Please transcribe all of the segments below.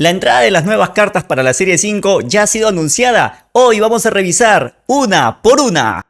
La entrada de las nuevas cartas para la serie 5 ya ha sido anunciada. Hoy vamos a revisar una por una.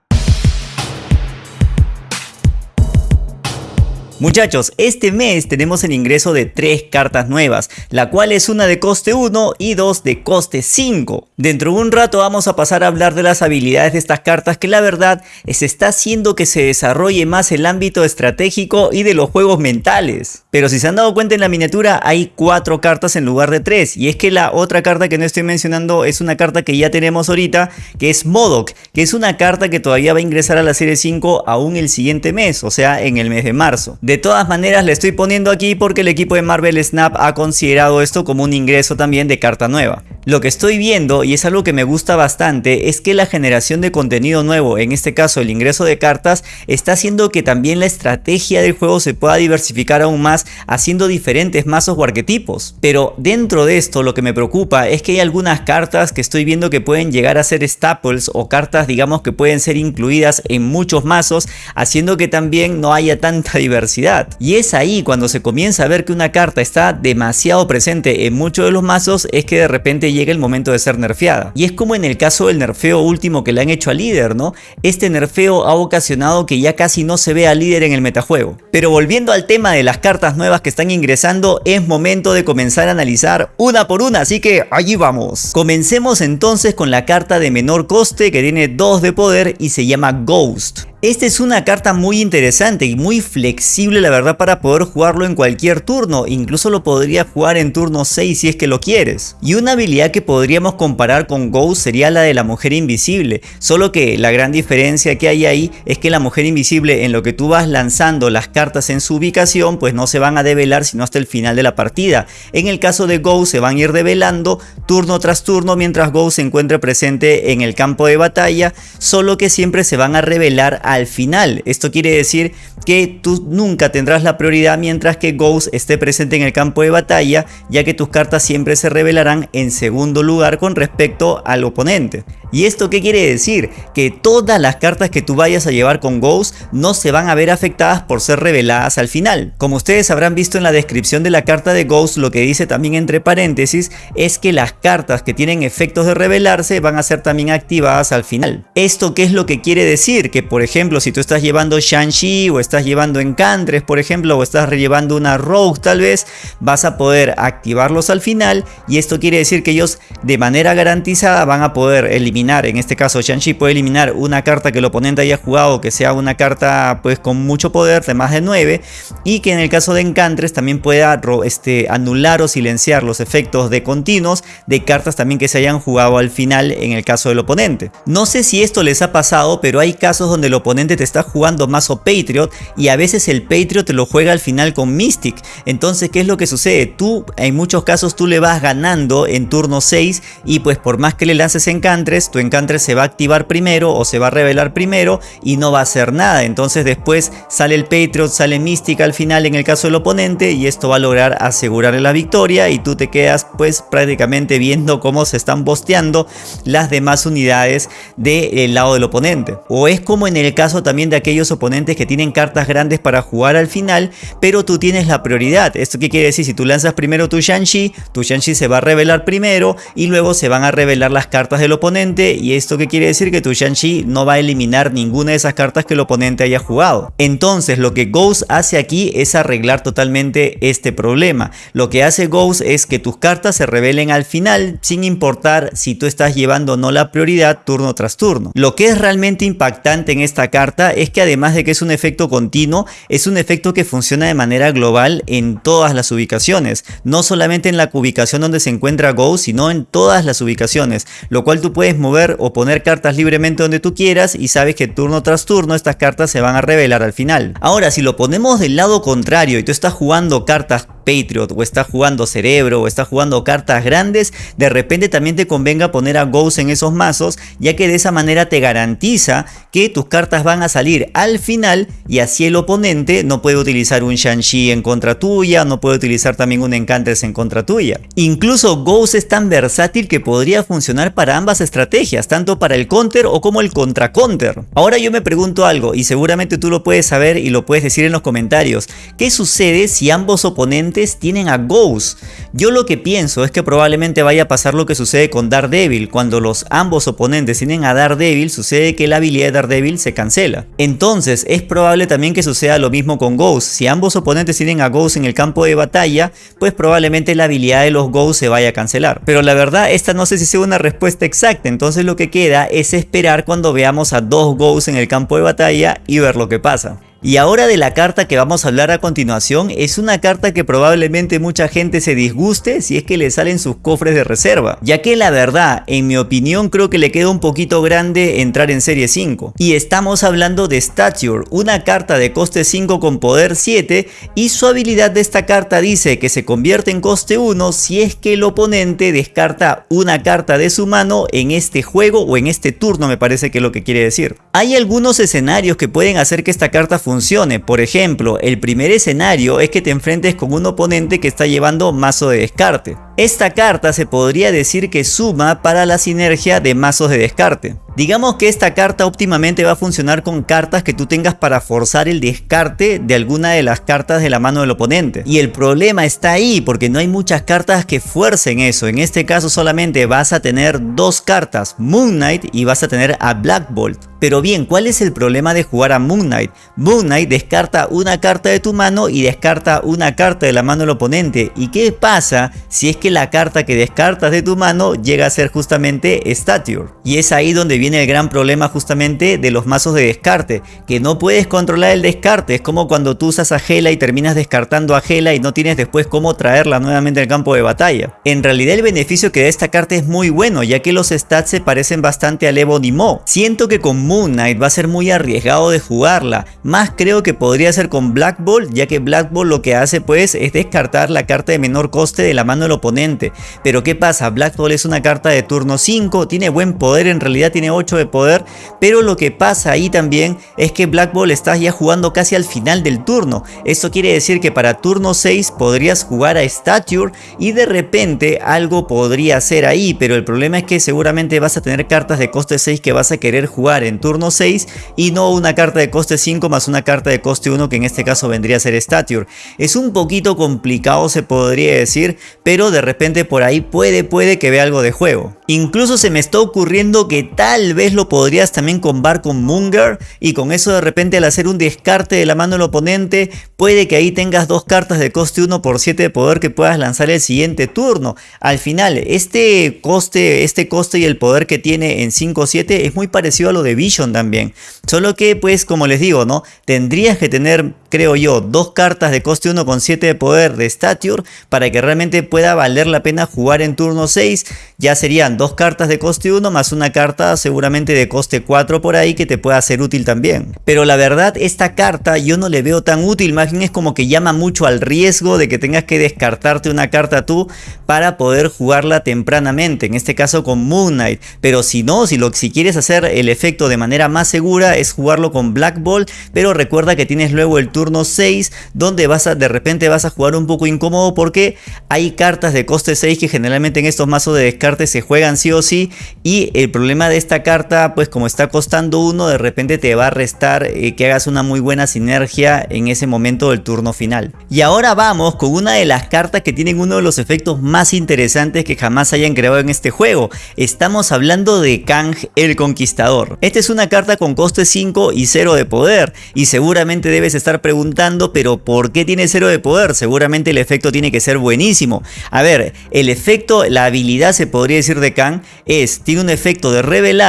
Muchachos, este mes tenemos el ingreso de tres cartas nuevas, la cual es una de coste 1 y dos de coste 5. Dentro de un rato vamos a pasar a hablar de las habilidades de estas cartas que la verdad se está haciendo que se desarrolle más el ámbito estratégico y de los juegos mentales. Pero si se han dado cuenta en la miniatura hay cuatro cartas en lugar de tres y es que la otra carta que no estoy mencionando es una carta que ya tenemos ahorita que es Modok, que es una carta que todavía va a ingresar a la serie 5 aún el siguiente mes, o sea en el mes de marzo. De todas maneras le estoy poniendo aquí porque el equipo de Marvel Snap ha considerado esto como un ingreso también de carta nueva. Lo que estoy viendo, y es algo que me gusta bastante, es que la generación de contenido nuevo, en este caso el ingreso de cartas, está haciendo que también la estrategia del juego se pueda diversificar aún más haciendo diferentes mazos o arquetipos. Pero dentro de esto lo que me preocupa es que hay algunas cartas que estoy viendo que pueden llegar a ser staples o cartas digamos que pueden ser incluidas en muchos mazos haciendo que también no haya tanta diversidad. Y es ahí cuando se comienza a ver que una carta está demasiado presente en muchos de los mazos es que de repente llega el momento de ser nerfeada. Y es como en el caso del nerfeo último que le han hecho al líder, ¿no? Este nerfeo ha ocasionado que ya casi no se vea líder en el metajuego. Pero volviendo al tema de las cartas nuevas que están ingresando, es momento de comenzar a analizar una por una, así que allí vamos. Comencemos entonces con la carta de menor coste que tiene 2 de poder y se llama Ghost. Esta es una carta muy interesante y muy flexible la verdad para poder jugarlo en cualquier turno, incluso lo podría jugar en turno 6 si es que lo quieres. Y una habilidad que podríamos comparar con Ghost sería la de la mujer invisible, solo que la gran diferencia que hay ahí es que la mujer invisible en lo que tú vas lanzando las cartas en su ubicación pues no se van a develar sino hasta el final de la partida. En el caso de Ghost se van a ir develando turno tras turno mientras Ghost se encuentre presente en el campo de batalla, solo que siempre se van a revelar al final. Esto quiere decir que tú nunca tendrás la prioridad mientras que Ghost esté presente en el campo de batalla, ya que tus cartas siempre se revelarán en segundo lugar con respecto al oponente. ¿Y esto qué quiere decir? Que todas las cartas que tú vayas a llevar con Ghost no se van a ver afectadas por ser reveladas al final. Como ustedes habrán visto en la descripción de la carta de Ghost, lo que dice también entre paréntesis es que las cartas que tienen efectos de revelarse van a ser también activadas al final. ¿Esto qué es lo que quiere decir? Que por ejemplo si tú estás llevando Shang-Chi o estás llevando Encantres por ejemplo o estás llevando una Rogue tal vez, vas a poder activarlos al final y esto quiere decir que ellos de manera garantizada van a poder eliminar en este caso Shang-Chi puede eliminar una carta que el oponente haya jugado que sea una carta pues con mucho poder de más de 9 y que en el caso de Encantres también pueda este, anular o silenciar los efectos de continuos de cartas también que se hayan jugado al final en el caso del oponente. No sé si esto les ha pasado pero hay casos donde el oponente te está jugando mazo Patriot y a veces el Patriot te lo juega al final con Mystic. Entonces ¿qué es lo que sucede? Tú en muchos casos tú le vas ganando en turno 6 y pues por más que le lances Encantres tu encantre se va a activar primero o se va a revelar primero y no va a hacer nada. Entonces después sale el Patriot, sale Mística al final en el caso del oponente y esto va a lograr asegurarle la victoria y tú te quedas pues prácticamente viendo cómo se están bosteando las demás unidades del lado del oponente. O es como en el caso también de aquellos oponentes que tienen cartas grandes para jugar al final, pero tú tienes la prioridad. ¿Esto qué quiere decir? Si tú lanzas primero tu Shang-Chi, tu Shang-Chi se va a revelar primero y luego se van a revelar las cartas del oponente y esto que quiere decir que tu Shang-Chi no va a eliminar ninguna de esas cartas que el oponente haya jugado. Entonces lo que Ghost hace aquí es arreglar totalmente este problema. Lo que hace Ghost es que tus cartas se revelen al final sin importar si tú estás llevando o no la prioridad turno tras turno. Lo que es realmente impactante en esta carta es que además de que es un efecto continuo, es un efecto que funciona de manera global en todas las ubicaciones. No solamente en la ubicación donde se encuentra Ghost, sino en todas las ubicaciones. Lo cual tú puedes mover o poner cartas libremente donde tú quieras y sabes que turno tras turno estas cartas se van a revelar al final. Ahora si lo ponemos del lado contrario y tú estás jugando cartas Patriot o estás jugando Cerebro o estás jugando cartas grandes, de repente también te convenga poner a Ghost en esos mazos, ya que de esa manera te garantiza que tus cartas van a salir al final y así el oponente no puede utilizar un Shang-Chi en contra tuya, no puede utilizar también un Encantres en contra tuya. Incluso Ghost es tan versátil que podría funcionar para ambas estrategias tanto para el counter o como el contra counter. Ahora yo me pregunto algo y seguramente tú lo puedes saber y lo puedes decir en los comentarios. ¿Qué sucede si ambos oponentes tienen a Ghost? Yo lo que pienso es que probablemente vaya a pasar lo que sucede con Daredevil. Cuando los ambos oponentes tienen a Daredevil, sucede que la habilidad de Daredevil se cancela. Entonces es probable también que suceda lo mismo con Ghost. Si ambos oponentes tienen a Ghost en el campo de batalla, pues probablemente la habilidad de los Ghost se vaya a cancelar. Pero la verdad, esta no sé si sea una respuesta exacta. Entonces lo que queda es esperar cuando veamos a dos Ghosts en el campo de batalla y ver lo que pasa. Y ahora de la carta que vamos a hablar a continuación es una carta que probablemente mucha gente se disguste si es que le salen sus cofres de reserva, ya que la verdad, en mi opinión creo que le queda un poquito grande entrar en serie 5. Y estamos hablando de Stature, una carta de coste 5 con poder 7 y su habilidad de esta carta dice que se convierte en coste 1 si es que el oponente descarta una carta de su mano en este juego o en este turno me parece que es lo que quiere decir. Hay algunos escenarios que pueden hacer que esta carta funcione. Por ejemplo, el primer escenario es que te enfrentes con un oponente que está llevando mazo de descarte. Esta carta se podría decir que suma para la sinergia de mazos de descarte. Digamos que esta carta óptimamente va a funcionar con cartas que tú tengas para forzar el descarte de alguna de las cartas de la mano del oponente. Y el problema está ahí porque no hay muchas cartas que fuercen eso. En este caso solamente vas a tener dos cartas, Moon Knight y vas a tener a Black Bolt. Pero bien, ¿cuál es el problema de jugar a Moon Knight? Moon Knight descarta una carta de tu mano y descarta una carta de la mano del oponente. ¿Y qué pasa si es que la carta que descartas de tu mano llega a ser justamente Stature? Y es ahí donde viene el gran problema justamente de los mazos de descarte, que no puedes controlar el descarte, es como cuando tú usas a Gela y terminas descartando a Gela y no tienes después cómo traerla nuevamente al campo de batalla. En realidad el beneficio que da esta carta es muy bueno, ya que los stats se parecen bastante al Evo Mo. Siento que con Moon Knight va a ser muy arriesgado de jugarla, más creo que podría ser con Black Ball, ya que Black Ball lo que hace pues es descartar la carta de menor coste de la mano del oponente. Pero ¿qué pasa? Black Ball es una carta de turno 5, tiene buen poder, en realidad tiene de poder, pero lo que pasa ahí también es que Black Ball estás ya jugando casi al final del turno. Esto quiere decir que para turno 6 podrías jugar a Stature y de repente algo podría ser ahí, pero el problema es que seguramente vas a tener cartas de coste 6 que vas a querer jugar en turno 6 y no una carta de coste 5 más una carta de coste 1 que en este caso vendría a ser Stature. Es un poquito complicado se podría decir, pero de repente por ahí puede, puede que vea algo de juego. Incluso se me está ocurriendo que tal vez lo podrías también combar con Munger y con eso de repente al hacer un descarte de la mano del oponente puede que ahí tengas dos cartas de coste 1 por 7 de poder que puedas lanzar el siguiente turno. Al final este coste, este coste y el poder que tiene en 5-7 es muy parecido a lo de Vision también. Solo que pues como les digo no tendrías que tener creo yo dos cartas de coste 1 con 7 de poder de Stature para que realmente pueda valer la pena jugar en turno 6. Ya serían dos cartas de coste 1 más una carta seguramente de coste 4 por ahí que te pueda ser útil también. Pero la verdad esta carta yo no le veo tan útil, más bien es como que llama mucho al riesgo de que tengas que descartarte una carta tú para poder jugarla tempranamente, en este caso con Moon Knight. Pero si no, si, lo, si quieres hacer el efecto de manera más segura es jugarlo con Black Ball, pero recuerda que tienes luego el turno 6 donde vas a, de repente vas a jugar un poco incómodo porque hay cartas de coste 6 que generalmente en estos mazos de descarte se juegan sí o sí y el problema de esta carta, pues como está costando uno, de repente te va a restar eh, que hagas una muy buena sinergia en ese momento del turno final. Y ahora vamos con una de las cartas que tienen uno de los efectos más interesantes que jamás hayan creado en este juego. Estamos hablando de Kang el Conquistador. Esta es una carta con coste 5 y 0 de poder. Y seguramente debes estar preguntando, pero ¿por qué tiene 0 de poder? Seguramente el efecto tiene que ser buenísimo. A ver, el efecto, la habilidad se podría decir de Kang es, tiene un efecto de revelar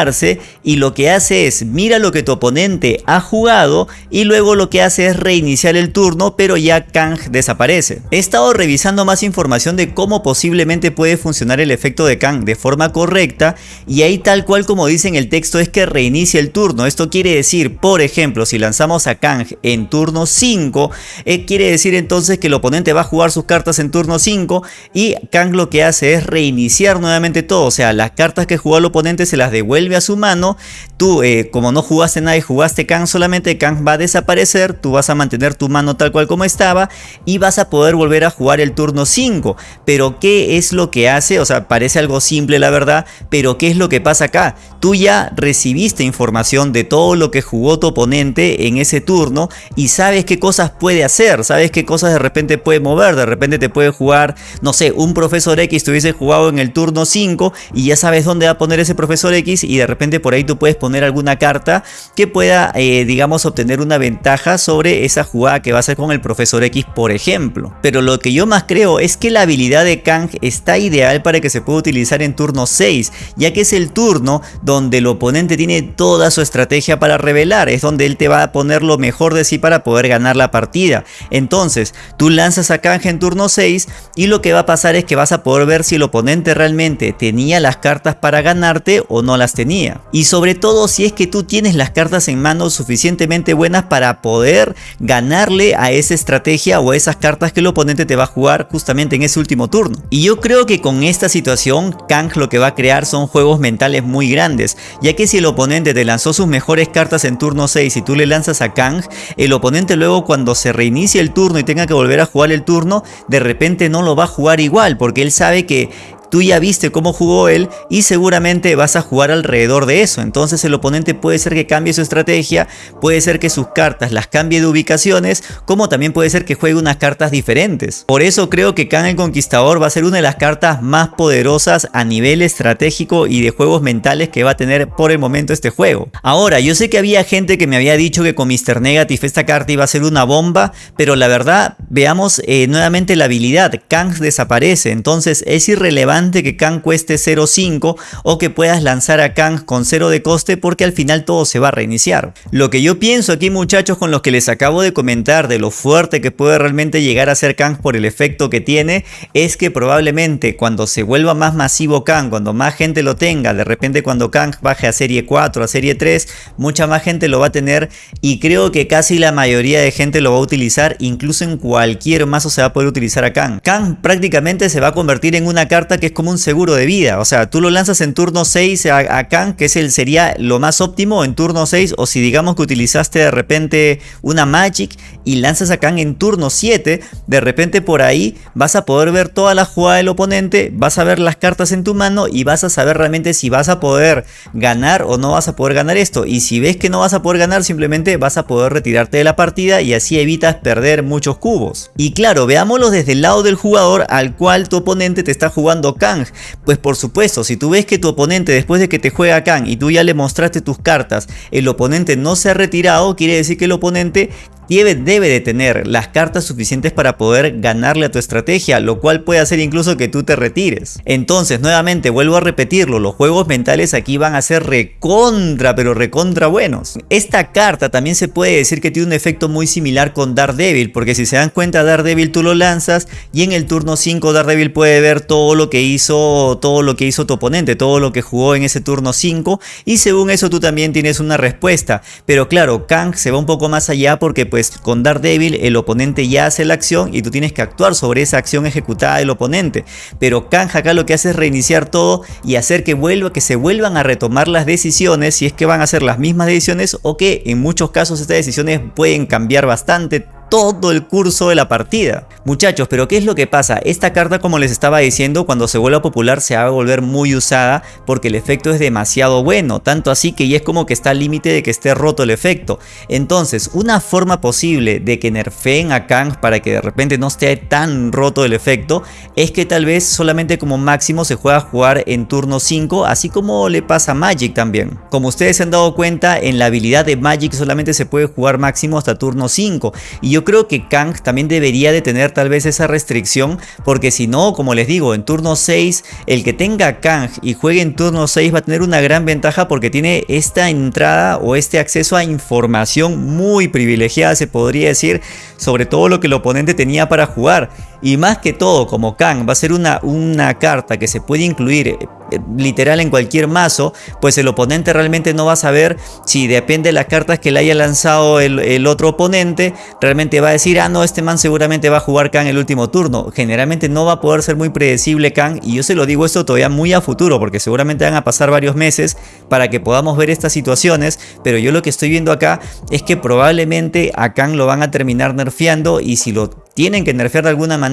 y lo que hace es mira lo que tu oponente ha jugado y luego lo que hace es reiniciar el turno pero ya Kang desaparece. He estado revisando más información de cómo posiblemente puede funcionar el efecto de Kang de forma correcta y ahí tal cual como dice en el texto es que reinicia el turno. Esto quiere decir, por ejemplo, si lanzamos a Kang en turno 5, eh, quiere decir entonces que el oponente va a jugar sus cartas en turno 5 y Kang lo que hace es reiniciar nuevamente todo, o sea, las cartas que jugó el oponente se las devuelve a su mano, tú eh, como no jugaste nada y jugaste Kang solamente, Kang va a desaparecer, tú vas a mantener tu mano tal cual como estaba y vas a poder volver a jugar el turno 5. Pero ¿qué es lo que hace? O sea, parece algo simple la verdad, pero ¿qué es lo que pasa acá? Tú ya recibiste información de todo lo que jugó tu oponente en ese turno y sabes qué cosas puede hacer, sabes qué cosas de repente puede mover, de repente te puede jugar, no sé, un profesor X te hubiese jugado en el turno 5 y ya sabes dónde va a poner ese profesor X y de repente por ahí tú puedes poner alguna carta que pueda, eh, digamos, obtener una ventaja sobre esa jugada que va a hacer con el profesor X, por ejemplo. Pero lo que yo más creo es que la habilidad de Kang está ideal para que se pueda utilizar en turno 6, ya que es el turno donde el oponente tiene toda su estrategia para revelar, es donde él te va a poner lo mejor de sí para poder ganar la partida. Entonces, tú lanzas a Kang en turno 6 y lo que va a pasar es que vas a poder ver si el oponente realmente tenía las cartas para ganarte o no las tenía. Y sobre todo si es que tú tienes las cartas en mano suficientemente buenas para poder ganarle a esa estrategia o a esas cartas que el oponente te va a jugar justamente en ese último turno. Y yo creo que con esta situación Kang lo que va a crear son juegos mentales muy grandes, ya que si el oponente te lanzó sus mejores cartas en turno 6 y tú le lanzas a Kang, el oponente luego cuando se reinicie el turno y tenga que volver a jugar el turno, de repente no lo va a jugar igual, porque él sabe que tú ya viste cómo jugó él y seguramente vas a jugar alrededor de eso. Entonces el oponente puede ser que cambie su estrategia, puede ser que sus cartas las cambie de ubicaciones, como también puede ser que juegue unas cartas diferentes. Por eso creo que Khan el Conquistador va a ser una de las cartas más poderosas a nivel estratégico y de juegos mentales que va a tener por el momento este juego. Ahora, yo sé que había gente que me había dicho que con Mr. Negative esta carta iba a ser una bomba, pero la verdad, veamos eh, nuevamente la habilidad. Kang desaparece, entonces es irrelevante que Kang cueste 0.5 o que puedas lanzar a Kang con 0 de coste porque al final todo se va a reiniciar. Lo que yo pienso aquí muchachos con los que les acabo de comentar de lo fuerte que puede realmente llegar a ser Kang por el efecto que tiene es que probablemente cuando se vuelva más masivo Kang, cuando más gente lo tenga, de repente cuando Kang baje a serie 4, a serie 3, mucha más gente lo va a tener y creo que casi la mayoría de gente lo va a utilizar, incluso en cualquier mazo se va a poder utilizar a Kang. Kang prácticamente se va a convertir en una carta que como un seguro de vida. O sea, tú lo lanzas en turno 6 a, Kang, que es el, sería lo más óptimo en turno 6. O si digamos que utilizaste de repente una Magic y lanzas a Kang en turno 7, de repente por ahí vas a poder ver toda la jugada del oponente, vas a ver las cartas en tu mano y vas a saber realmente si vas a poder ganar o no vas a poder ganar esto. Y si ves que no vas a poder ganar, simplemente vas a poder retirarte de la partida y así evitas perder muchos cubos. Y claro, veámoslo desde el lado del jugador al cual tu oponente te está jugando Kang. Pues por supuesto, si tú ves que tu oponente después de que te juega Kang y tú ya le mostraste tus cartas, el oponente no se ha retirado, quiere decir que el oponente debe, de tener las cartas suficientes para poder ganarle a tu estrategia, lo cual puede hacer incluso que tú te retires. Entonces, nuevamente, vuelvo a repetirlo, los juegos mentales aquí van a ser recontra, pero recontra buenos. Esta carta también se puede decir que tiene un efecto muy similar con Daredevil, porque si se dan cuenta, Daredevil tú lo lanzas y en el turno 5 Daredevil puede ver todo lo que hizo, todo lo que hizo tu oponente, todo lo que jugó en ese turno 5 y según eso tú también tienes una respuesta. Pero claro, Kang se va un poco más allá porque pues pues con Daredevil el oponente ya hace la acción y tú tienes que actuar sobre esa acción ejecutada del oponente. Pero Kang acá lo que hace es reiniciar todo y hacer que, vuelva, que se vuelvan a retomar las decisiones si es que van a ser las mismas decisiones o que en muchos casos estas decisiones pueden cambiar bastante todo el curso de la partida. Muchachos, pero ¿qué es lo que pasa? Esta carta como les estaba diciendo cuando se vuelva popular se va a volver muy usada porque el efecto es demasiado bueno, tanto así que ya es como que está al límite de que esté roto el efecto. Entonces, una forma posible de que nerfeen a Kang para que de repente no esté tan roto el efecto es que tal vez solamente como máximo se juega a jugar en turno 5, así como le pasa a Magic también. Como ustedes se han dado cuenta, en la habilidad de Magic solamente se puede jugar máximo hasta turno 5 y yo yo creo que Kang también debería de tener tal vez esa restricción porque si no, como les digo, en turno 6 el que tenga Kang y juegue en turno 6 va a tener una gran ventaja porque tiene esta entrada o este acceso a información muy privilegiada se podría decir sobre todo lo que el oponente tenía para jugar y más que todo como Kang va a ser una, una carta que se puede incluir eh, literal en cualquier mazo, pues el oponente realmente no va a saber si depende de las cartas que le haya lanzado el, otro oponente, realmente va a decir, ah no, este man seguramente va a jugar Khan el último turno. Generalmente no va a poder ser muy predecible Khan y yo se lo digo esto todavía muy a futuro porque seguramente van a pasar varios meses para que podamos ver estas situaciones, pero yo lo que estoy viendo acá es que probablemente a Khan lo van a terminar nerfeando y si lo tienen que nerfear de alguna manera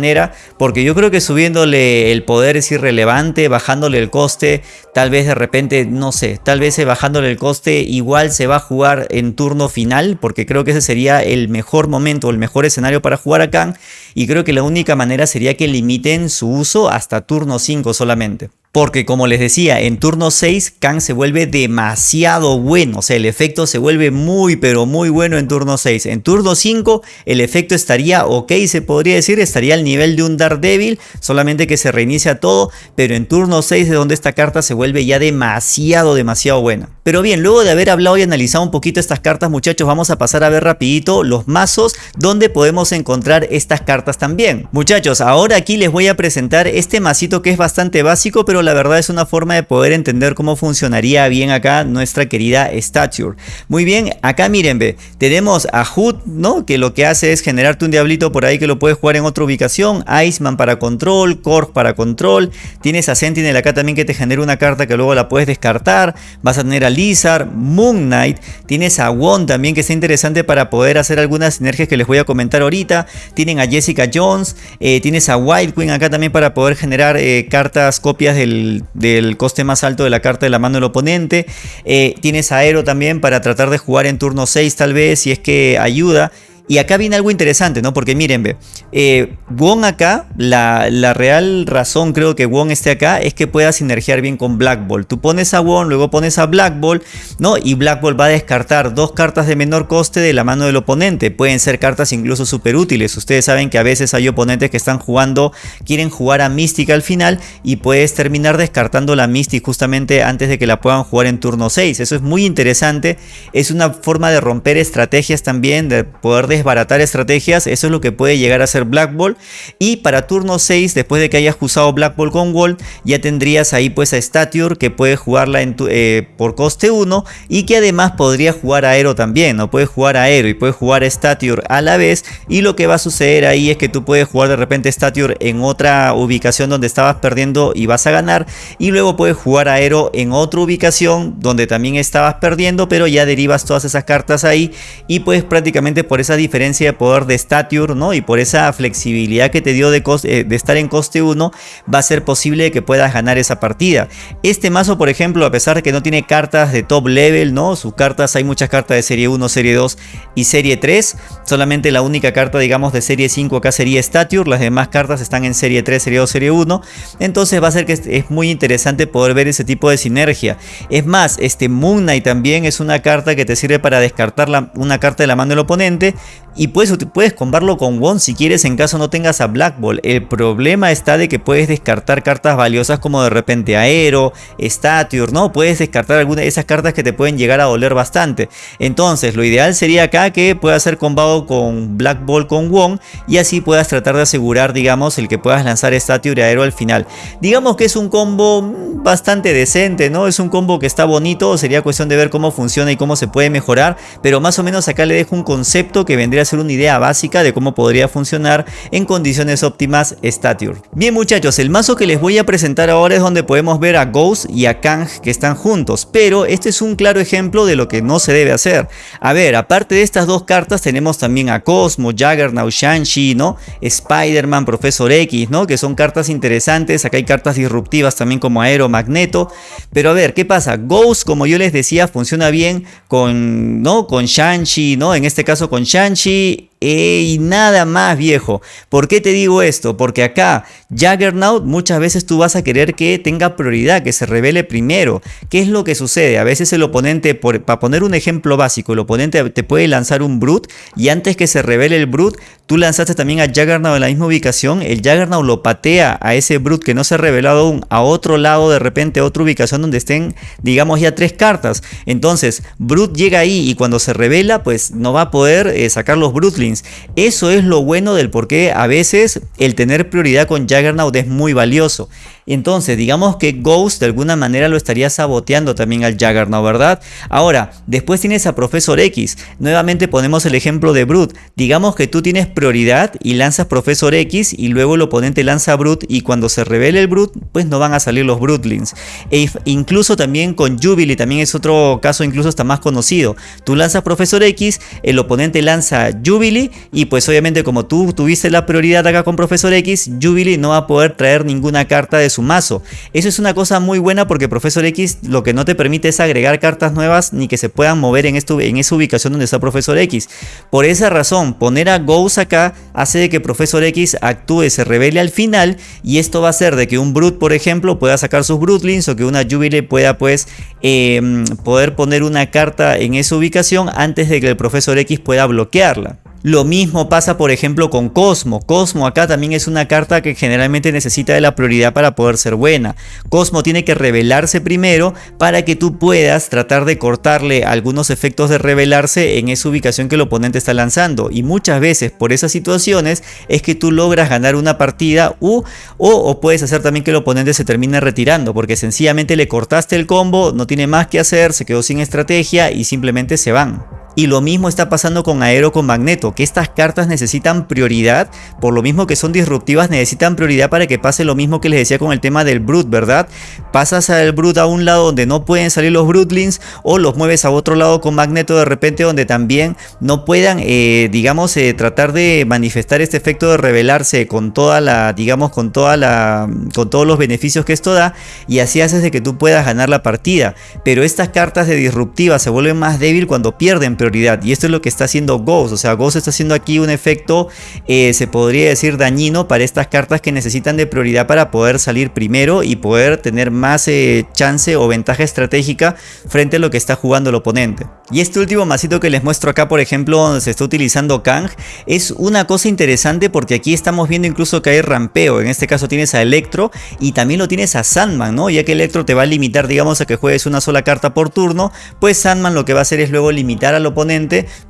porque yo creo que subiéndole el poder es irrelevante, bajándole el coste, tal vez de repente, no sé, tal vez bajándole el coste igual se va a jugar en turno final porque creo que ese sería el mejor momento, el mejor escenario para jugar a Khan y creo que la única manera sería que limiten su uso hasta turno 5 solamente. Porque como les decía, en turno 6 Kang se vuelve demasiado bueno. O sea, el efecto se vuelve muy pero muy bueno en turno 6. En turno 5 el efecto estaría ok, se podría decir. Estaría al nivel de un Daredevil. Solamente que se reinicia todo. Pero en turno 6 es donde esta carta se vuelve ya demasiado, demasiado buena. Pero bien, luego de haber hablado y analizado un poquito estas cartas muchachos, vamos a pasar a ver rapidito los mazos donde podemos encontrar estas cartas también. Muchachos, ahora aquí les voy a presentar este masito que es bastante básico, pero la verdad es una forma de poder entender cómo funcionaría bien acá nuestra querida Stature. Muy bien, acá miren, ve, tenemos a Hood, ¿no? Que lo que hace es generarte un diablito por ahí que lo puedes jugar en otra ubicación, Iceman para control, Korg para control, tienes a Sentinel acá también que te genera una carta que luego la puedes descartar, vas a tener a Lizard, Moon Knight, tienes a Won también que está interesante para poder hacer algunas sinergias que les voy a comentar ahorita, tienen a Jessica Jones, eh, tienes a Wild Queen acá también para poder generar eh, cartas, copias del del, coste más alto de la carta de la mano del oponente. Eh, tienes aero también para tratar de jugar en turno 6 tal vez si es que ayuda. Y acá viene algo interesante, ¿no? Porque miren, ve, eh, Wong acá, la, real razón creo que Wong esté acá es que pueda sinergiar bien con Black Ball. Tú pones a Wong, luego pones a Black Ball, ¿no? Y Black Ball va a descartar dos cartas de menor coste de la mano del oponente. Pueden ser cartas incluso súper útiles. Ustedes saben que a veces hay oponentes que están jugando, quieren jugar a Mystic al final y puedes terminar descartando la Mystic justamente antes de que la puedan jugar en turno 6. Eso es muy interesante. Es una forma de romper estrategias también, de poder desbaratar estrategias, eso es lo que puede llegar a ser Black Ball. Y para turno 6, después de que hayas usado Black Ball con Wall, ya tendrías ahí pues a Stature que puede jugarla en eh, por coste 1 y que además podría jugar Aero también, no puede jugar Aero y puede jugar a Stature a la vez y lo que va a suceder ahí es que tú puedes jugar de repente Stature en otra ubicación donde estabas perdiendo y vas a ganar y luego puedes jugar Aero en otra ubicación donde también estabas perdiendo pero ya derivas todas esas cartas ahí y pues prácticamente por esa diferencia de poder de Stature ¿no? y por esa flexibilidad que te dio de, eh, de estar en coste 1 va a ser posible que puedas ganar esa partida. Este mazo por ejemplo a pesar de que no tiene cartas de top level, ¿no? sus cartas hay muchas cartas de serie 1, serie 2 y serie 3, solamente la única carta digamos de serie 5 acá sería Stature, las demás cartas están en serie 3, serie 2, serie 1, entonces va a ser que es muy interesante poder ver ese tipo de sinergia. Es más, este Moon Knight también es una carta que te sirve para descartar una carta de la mano del oponente y puedes, puedes combarlo con Won si quieres en caso no tengas a Black Ball. El problema está de que puedes descartar cartas valiosas como de repente Aero, Stature, ¿no? Puedes descartar algunas de esas cartas que te pueden llegar a doler bastante. Entonces lo ideal sería acá que puedas ser combado con Black Ball con Won y así puedas tratar de asegurar digamos el que puedas lanzar Stature Aero al final. Digamos que es un combo bastante decente, ¿no? Es un combo que está bonito, sería cuestión de ver cómo funciona y cómo se puede mejorar, pero más o menos acá le dejo un concepto que vendría ser una idea básica de cómo podría funcionar en condiciones óptimas Stature. Bien muchachos, el mazo que les voy a presentar ahora es donde podemos ver a Ghost y a Kang que están juntos, pero este es un claro ejemplo de lo que no se debe hacer. A ver, aparte de estas dos cartas tenemos también a Cosmo, Juggernaut, Shang-Chi, ¿no? Spider-Man, Profesor X, ¿no? Que son cartas interesantes, acá hay cartas disruptivas también como Aero, Magneto, pero a ver, ¿qué pasa? Ghost, como yo les decía, funciona bien con, ¿no? Con Shang-Chi, ¿no? En este caso con Shang-Chi y nada más viejo. ¿Por qué te digo esto? Porque acá Juggernaut muchas veces tú vas a querer que tenga prioridad, que se revele primero. ¿Qué es lo que sucede? A veces el oponente, para poner un ejemplo básico, el oponente te puede lanzar un Brute y antes que se revele el Brute, tú lanzaste también a Juggernaut en la misma ubicación, el Juggernaut lo patea a ese Brute que no se ha revelado aún a otro lado, de repente a otra ubicación donde estén, digamos ya tres cartas. Entonces, Brute llega ahí y cuando se revela, pues no va a poder eh, sacar los Brutlings. Eso es lo bueno del por qué a veces el tener prioridad con Juggernaut es muy valioso. Entonces, digamos que Ghost de alguna manera lo estaría saboteando también al Juggernaut, ¿verdad? Ahora, después tienes a Profesor X. Nuevamente ponemos el ejemplo de Brute. Digamos que tú tienes prioridad y lanzas Profesor X y luego el oponente lanza Brute y cuando se revele el Brute, pues no van a salir los Brutelings. E incluso también con Jubilee, también es otro caso incluso está más conocido. Tú lanzas Profesor X, el oponente lanza Jubilee y pues obviamente como tú tuviste la prioridad acá con Profesor X, Jubilee no va a poder traer ninguna carta de su mazo. Eso es una cosa muy buena porque Profesor X lo que no te permite es agregar cartas nuevas ni que se puedan mover en, esto, en esa ubicación donde está Profesor X. Por esa razón, poner a Ghost acá hace de que Profesor X actúe, se revele al final y esto va a hacer de que un Brute, por ejemplo, pueda sacar sus Brutlings o que una Jubilee pueda pues em, poder poner una carta en esa ubicación antes de que el Profesor X pueda bloquearla. Lo mismo pasa por ejemplo con Cosmo. Cosmo acá también es una carta que generalmente necesita de la prioridad para poder ser buena. Cosmo tiene que revelarse primero para que tú puedas tratar de cortarle algunos efectos de revelarse en esa ubicación que el oponente está lanzando. Y muchas veces por esas situaciones es que tú logras ganar una partida u, o, o puedes hacer también que el oponente se termine retirando porque sencillamente le cortaste el combo, no tiene más que hacer, se quedó sin estrategia y simplemente se van. Y lo mismo está pasando con Aero con Magneto, que estas cartas necesitan prioridad, por lo mismo que son disruptivas, necesitan prioridad para que pase lo mismo que les decía con el tema del Brute, ¿verdad? Pasas al Brute a un lado donde no pueden salir los Brutlings o los mueves a otro lado con Magneto de repente donde también no puedan, eh, digamos, eh, tratar de manifestar este efecto de revelarse con toda la, digamos, con toda la, con todos los beneficios que esto da y así haces de que tú puedas ganar la partida. Pero estas cartas de disruptivas se vuelven más débil cuando pierden y esto es lo que está haciendo Ghost. O sea, Ghost está haciendo aquí un efecto, eh, se podría decir dañino para estas cartas que necesitan de prioridad para poder salir primero y poder tener más eh, chance o ventaja estratégica frente a lo que está jugando el oponente. Y este último masito que les muestro acá, por ejemplo, donde se está utilizando Kang, es una cosa interesante porque aquí estamos viendo incluso que hay rampeo. En este caso tienes a Electro y también lo tienes a Sandman, ¿no? Ya que Electro te va a limitar, digamos, a que juegues una sola carta por turno, pues Sandman lo que va a hacer es luego limitar al oponente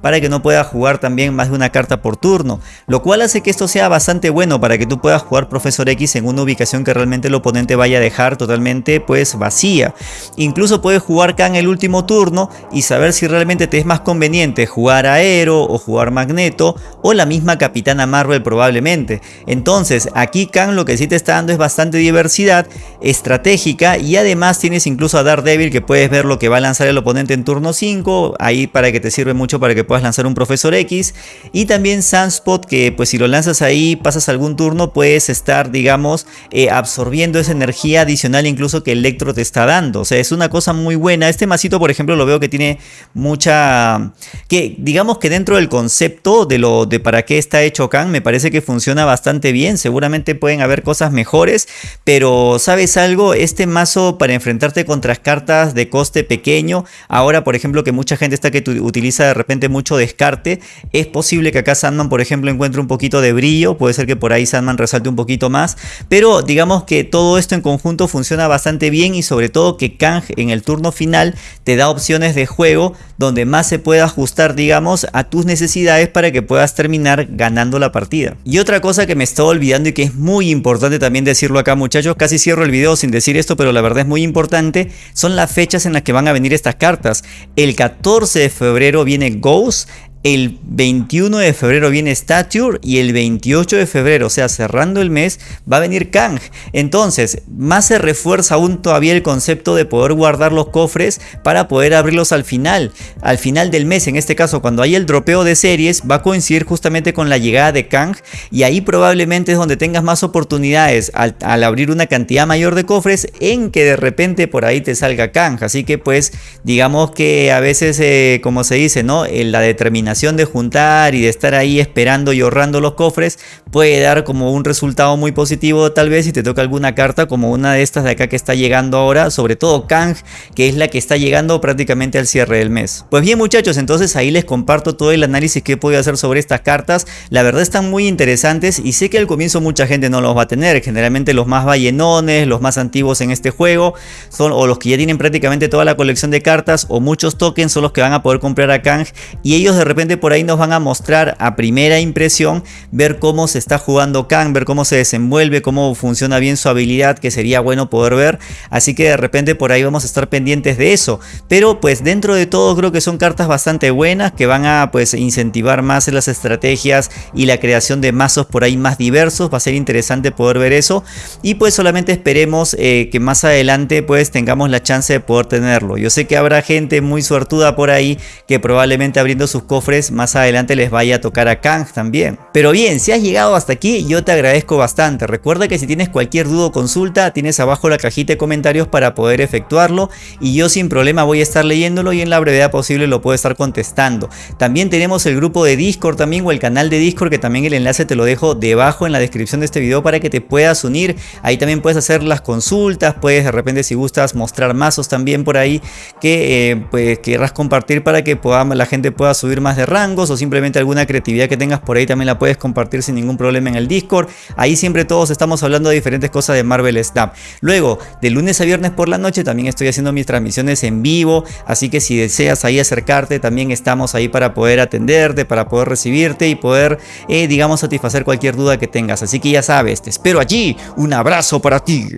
para que no pueda jugar también más de una carta por turno. Lo cual hace que esto sea bastante bueno para que tú puedas jugar Profesor X en una ubicación que realmente el oponente vaya a dejar totalmente pues vacía. Incluso puedes jugar Kang el último turno y saber si realmente te es más conveniente jugar Aero o jugar Magneto o la misma Capitana Marvel probablemente. Entonces aquí Kang lo que sí te está dando es bastante diversidad estratégica y además tienes incluso a Daredevil que puedes ver lo que va a lanzar el oponente en turno 5, ahí para que te sirve mucho para que puedas lanzar un Profesor X. Y también Sunspot que pues si lo lanzas ahí pasas algún turno puedes estar digamos eh, absorbiendo esa energía adicional incluso que Electro te está dando, o sea es una cosa muy buena, este masito por ejemplo lo veo que tiene mucha... que digamos que dentro del concepto de lo de para qué está hecho Khan me parece que funciona bastante bien, seguramente pueden haber cosas mejores, pero ¿sabes algo? Este mazo para enfrentarte contra cartas de coste pequeño, ahora por ejemplo que mucha gente está que de repente mucho descarte, es posible que acá Sandman por ejemplo encuentre un poquito de brillo, puede ser que por ahí Sandman resalte un poquito más, pero digamos que todo esto en conjunto funciona bastante bien y sobre todo que Kang en el turno final te da opciones de juego donde más se pueda ajustar, digamos, a tus necesidades para que puedas terminar ganando la partida. Y otra cosa que me estaba olvidando y que es muy importante también decirlo acá muchachos, casi cierro el video sin decir esto, pero la verdad es muy importante, son las fechas en las que van a venir estas cartas. El 14 de febrero viene Ghost, el 21 de febrero viene Stature y el 28 de febrero, o sea, cerrando el mes, va a venir Kang. Entonces, más se refuerza aún todavía el concepto de poder guardar los cofres para poder abrirlos al final, al final del mes. En este caso, cuando hay el dropeo de series, va a coincidir justamente con la llegada de Kang y ahí probablemente es donde tengas más oportunidades al, abrir una cantidad mayor de cofres en que de repente por ahí te salga Kang. Así que pues, digamos que a veces, eh, como se dice, ¿no? En la determinación de juntar y de estar ahí esperando y ahorrando los cofres puede dar como un resultado muy positivo tal vez si te toca alguna carta como una de estas de acá que está llegando ahora, sobre todo Kang, que es la que está llegando prácticamente al cierre del mes. Pues bien muchachos, entonces ahí les comparto todo el análisis que he podido hacer sobre estas cartas. La verdad están muy interesantes y sé que al comienzo mucha gente no los va a tener. Generalmente los más ballenones, los más antiguos en este juego, son o los que ya tienen prácticamente toda la colección de cartas o muchos tokens son los que van a poder comprar a Kang y ellos de repente repente por ahí nos van a mostrar a primera impresión ver cómo se está jugando Kang, ver cómo se desenvuelve, cómo funciona bien su habilidad, que sería bueno poder ver. Así que de repente por ahí vamos a estar pendientes de eso. Pero pues dentro de todo creo que son cartas bastante buenas que van a pues incentivar más las estrategias y la creación de mazos por ahí más diversos. Va a ser interesante poder ver eso. Y pues solamente esperemos eh, que más adelante pues tengamos la chance de poder tenerlo. Yo sé que habrá gente muy suertuda por ahí que probablemente abriendo sus cofres más adelante les vaya a tocar a Kang también. Pero bien, si has llegado hasta aquí yo te agradezco bastante. Recuerda que si tienes cualquier duda o consulta tienes abajo la cajita de comentarios para poder efectuarlo y yo sin problema voy a estar leyéndolo y en la brevedad posible lo puedo estar contestando. También tenemos el grupo de Discord también o el canal de Discord que también el enlace te lo dejo debajo en la descripción de este video para que te puedas unir. Ahí también puedes hacer las consultas, puedes de repente si gustas mostrar mazos también por ahí que eh, pues querrás compartir para que la gente pueda subir más de rangos o simplemente alguna creatividad que tengas por ahí también la puedes compartir sin ningún problema en el Discord. Ahí siempre todos estamos hablando de diferentes cosas de Marvel Snap. Luego, de lunes a viernes por la noche también estoy haciendo mis transmisiones en vivo, así que si deseas ahí acercarte también estamos ahí para poder atenderte, para poder recibirte y poder, eh, digamos, satisfacer cualquier duda que tengas. Así que ya sabes, te espero allí. Un abrazo para ti.